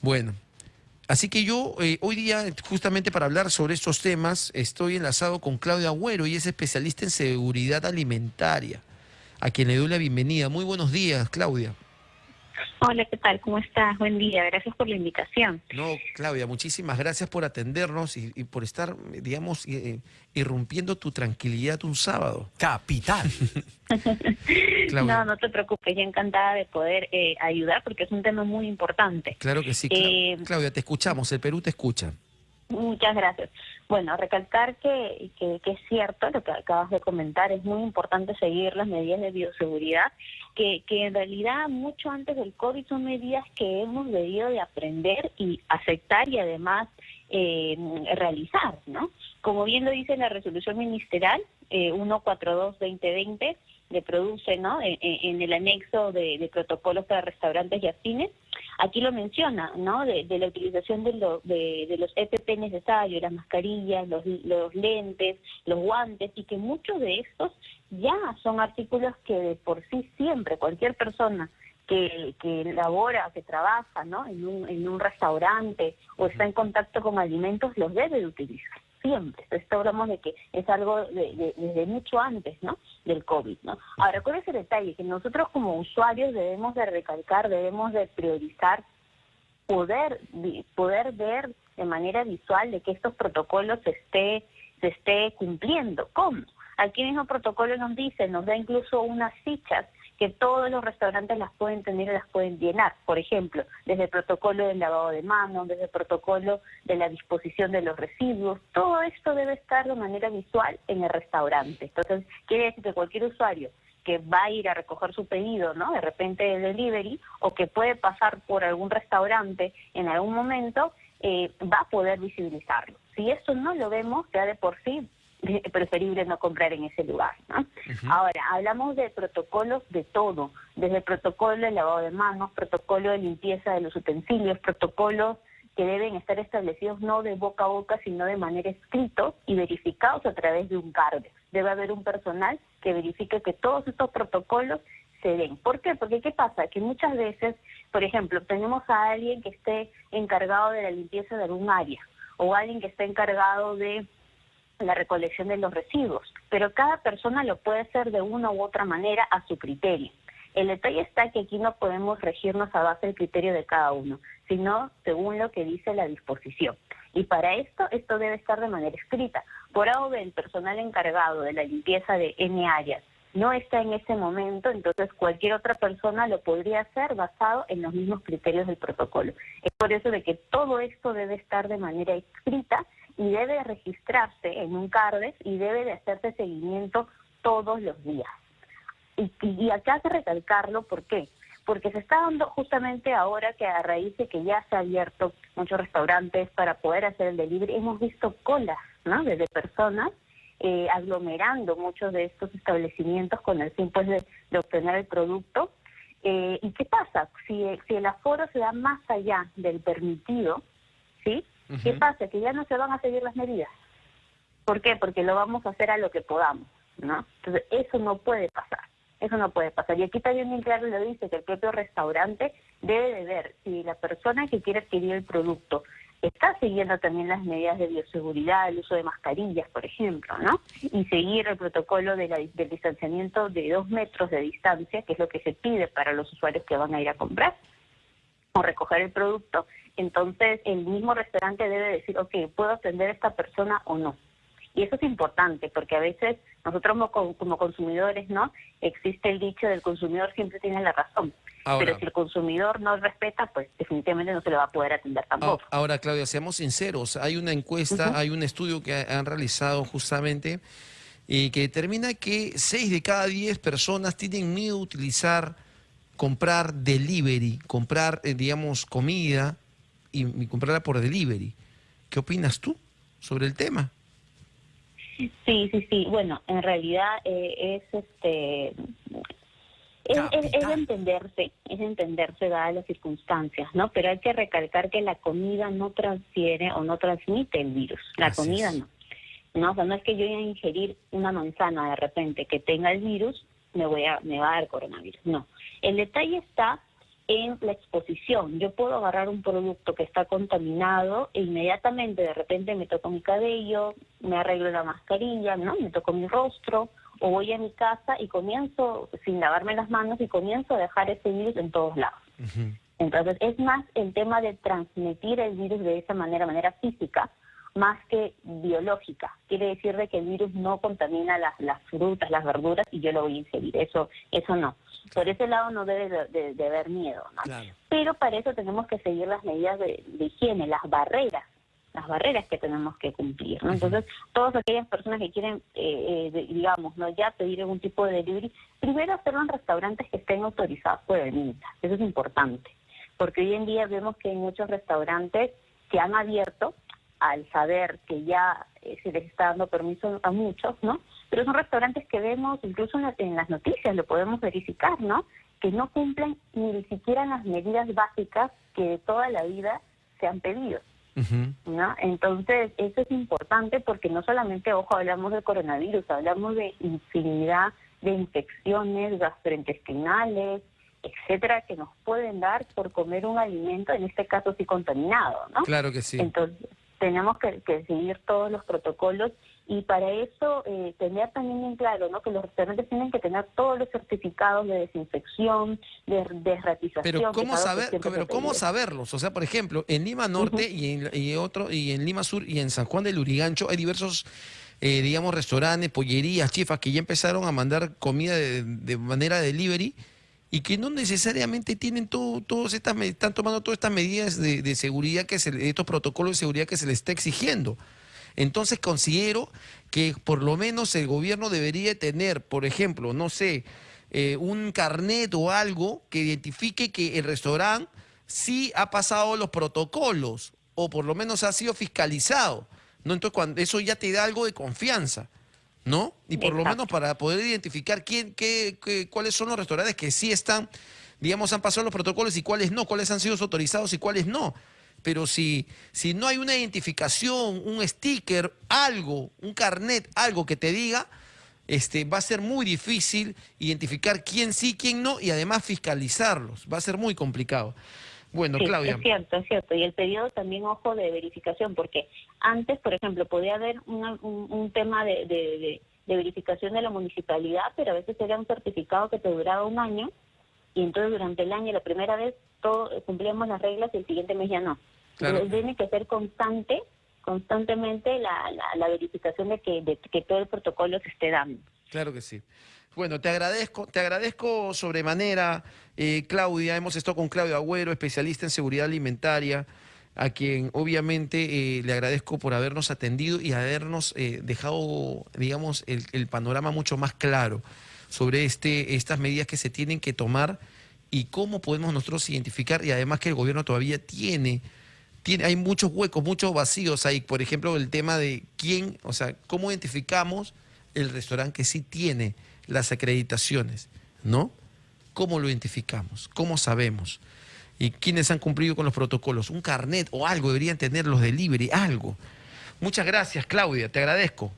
Bueno, así que yo eh, hoy día, justamente para hablar sobre estos temas, estoy enlazado con Claudia Agüero y es especialista en seguridad alimentaria, a quien le doy la bienvenida. Muy buenos días, Claudia. Hola, ¿qué tal? ¿Cómo estás? Buen día, gracias por la invitación. No, Claudia, muchísimas gracias por atendernos y, por estar, digamos, eh, irrumpiendo tu tranquilidad un sábado. Capital. no, no te preocupes, yo encantada de poder eh, ayudar porque es un tema muy importante. Claro que sí. Eh, Claudia, te escuchamos, el Perú te escucha. Muchas gracias. Bueno, recalcar que, que, es cierto lo que acabas de comentar, es muy importante seguir las medidas de bioseguridad, que, que en realidad mucho antes del COVID son medidas que hemos debido de aprender y aceptar y además eh, realizar, ¿no? Como bien lo dice la resolución ministerial eh, 142-2020, le produce, ¿no? En, el anexo de, de protocolos para restaurantes y afines, Aquí lo menciona, ¿no? De, la utilización de, de, los EPP necesarios, las mascarillas, los, los lentes, los guantes, y que muchos de estos ya son artículos que de por sí siempre cualquier persona que, que labora, que trabaja ¿no? en, un, en un restaurante o está en contacto con alimentos, los debe de utilizar siempre. Esto hablamos de que es algo de, desde mucho antes, ¿no? Del COVID, ¿no? Ahora, ¿cuál es el detalle? Que nosotros como usuarios debemos de recalcar, debemos de priorizar poder poder ver de manera visual de que estos protocolos se esté se esté cumpliendo. ¿Cómo? Aquí mismo protocolo nos dice, nos da incluso unas fichas que todos los restaurantes las pueden tener y las pueden llenar. Por ejemplo, desde el protocolo del lavado de manos, desde el protocolo de la disposición de los residuos, todo esto debe estar de manera visual en el restaurante. Entonces, quiere decir que cualquier usuario que va a ir a recoger su pedido, ¿no? De repente de delivery, o que puede pasar por algún restaurante en algún momento, eh, va a poder visibilizarlo. Si esto no lo vemos, ya de por sí preferible no comprar en ese lugar. ¿no? Ahora, hablamos de protocolos de todo, desde el protocolo de lavado de manos, protocolo de limpieza de los utensilios, protocolos que deben estar establecidos no de boca a boca, sino de manera escrito y verificados a través de un cargo. Debe haber un personal que verifique que todos estos protocolos se den. ¿Por qué? Porque ¿qué pasa? Que muchas veces, por ejemplo, tenemos a alguien que esté encargado de la limpieza de algún área o alguien que esté encargado de la recolección de los residuos, pero cada persona lo puede hacer de una u otra manera a su criterio. El detalle está que aquí no podemos regirnos a base del criterio de cada uno, sino según lo que dice la disposición. Y para esto, esto debe estar de manera escrita. Por ahora, el personal encargado de la limpieza de N áreas no está en ese momento, entonces cualquier otra persona lo podría hacer basado en los mismos criterios del protocolo. Es por eso de que todo esto debe estar de manera escrita y debe registrarse en un CARDES y debe de hacerse seguimiento todos los días. Y, acá hace recalcarlo, ¿por qué? Porque se está dando justamente ahora que a raíz de que ya se ha abierto muchos restaurantes para poder hacer el delivery, hemos visto colas, ¿no? Desde personas eh, aglomerando muchos de estos establecimientos con el fin pues, de, obtener el producto. Eh, ¿Y qué pasa? Si, si el aforo se da más allá del permitido, ¿sí? ¿Qué pasa? Que ya no se van a seguir las medidas. ¿Por qué? Porque lo vamos a hacer a lo que podamos, ¿no? Entonces, eso no puede pasar. Eso no puede pasar. Y aquí también bien claro lo dice que el propio restaurante debe de ver si la persona que quiere adquirir el producto está siguiendo también las medidas de bioseguridad, el uso de mascarillas, por ejemplo, ¿no? Y seguir el protocolo de del distanciamiento de dos metros de distancia, que es lo que se pide para los usuarios que van a ir a comprar o recoger el producto, entonces el mismo restaurante debe decir, ok, ¿puedo atender a esta persona o no? Y eso es importante porque a veces nosotros como, consumidores, ¿no? Existe el dicho del consumidor siempre tiene la razón. pero si el consumidor no respeta, pues definitivamente no se le va a poder atender tampoco. Ahora, Claudia, seamos sinceros. Hay una encuesta, hay un estudio que han realizado justamente y que determina que 6 de cada 10 personas tienen miedo a utilizar comprar delivery, comprar, eh, digamos, comida y, comprarla por delivery. ¿Qué opinas tú sobre el tema? Sí, sí, sí. Bueno, en realidad eh, es este es, es, entenderse, es entenderse dadas las circunstancias, ¿no? Pero hay que recalcar que la comida no transfiere o no transmite el virus, la comida no. No, o sea, no es que yo voy a ingerir una manzana de repente que tenga el virus, me voy a me va a dar coronavirus. No. El detalle está en la exposición. Yo puedo agarrar un producto que está contaminado e inmediatamente de repente me toco mi cabello, me arreglo la mascarilla, ¿no? Me toco mi rostro o voy a mi casa y comienzo sin lavarme las manos y comienzo a dejar ese virus en todos lados. Entonces es más el tema de transmitir el virus de esa manera, manera física, más que biológica. Quiere decir de que el virus no contamina las, las frutas, las verduras y yo lo voy a ingerir. Eso, eso no. Por ese lado no debe de, haber miedo. Pero para eso tenemos que seguir las medidas de, higiene, las barreras las barreras que tenemos que cumplir. Entonces, todas aquellas personas que quieren, eh, eh, digamos, no ya pedir algún tipo de delivery, primero hacerlo en restaurantes que estén autorizados por el MINSA. Eso es importante, porque hoy en día vemos que hay muchos restaurantes que han abierto al saber que ya eh, se les está dando permiso a muchos, ¿no? Pero son restaurantes que vemos, incluso en, las noticias lo podemos verificar, ¿no? Que no cumplen ni siquiera las medidas básicas que de toda la vida se han pedido. ¿no? Entonces, eso es importante porque no solamente, ojo, hablamos del coronavirus, hablamos de infinidad de infecciones gastrointestinales, etcétera, que nos pueden dar por comer un alimento, en este caso sí contaminado, ¿no? Claro que sí. Entonces, tenemos que, seguir todos los protocolos y para eso eh, tener también en claro ¿no? que los restaurantes tienen que tener todos los certificados de desinfección, de desratización. Pero cómo saber, pero cómo saberlos, o sea, por ejemplo, en Lima Norte y, en, otro y en Lima Sur y en San Juan del Urigancho hay diversos eh, digamos restaurantes, pollerías, chifas que ya empezaron a mandar comida de, de manera delivery y que no necesariamente tienen todo, todos estas, están tomando todas estas medidas de, seguridad, que se, estos protocolos de seguridad que se les está exigiendo. Entonces considero que por lo menos el gobierno debería tener, por ejemplo, no sé, eh, un carnet o algo que identifique que el restaurante sí ha pasado los protocolos o por lo menos ha sido fiscalizado. ¿no? Entonces cuando, eso ya te da algo de confianza. ¿no? Y por lo menos para poder identificar quién, qué, cuáles son los restaurantes que sí están, digamos, han pasado los protocolos y cuáles no, cuáles han sido autorizados y cuáles no. Pero si, si no hay una identificación, un sticker, algo, un carnet, algo que te diga, este, va a ser muy difícil identificar quién sí, quién no y además fiscalizarlos. Va a ser muy complicado. Bueno, Claudia. Es cierto, es cierto. Y el periodo también, ojo, de verificación, porque antes, por ejemplo, podía haber un, tema de, verificación de la municipalidad, pero a veces era un certificado que te duraba un año, y entonces durante el año, la primera vez, todo, cumplíamos las reglas y el siguiente mes ya no. Tiene que ser constante, constantemente la, la, verificación de que, de que todo el protocolo se esté dando. Claro que sí. Bueno, te agradezco, te agradezco sobremanera, eh, Claudia. Hemos estado con Claudia Agüero, especialista en seguridad alimentaria, a quien obviamente eh, le agradezco por habernos atendido y habernos eh, dejado, digamos, el, panorama mucho más claro sobre este, estas medidas que se tienen que tomar y cómo podemos nosotros identificar, y además que el gobierno todavía tiene, tiene hay muchos huecos, muchos vacíos ahí. Por ejemplo, el tema de quién, o sea, cómo identificamos el restaurante que sí tiene las acreditaciones, ¿no? ¿Cómo lo identificamos? ¿Cómo sabemos? ¿Y quiénes han cumplido con los protocolos? Un carnet o algo, deberían tener los delivery, algo. Muchas gracias, Claudia, te agradezco.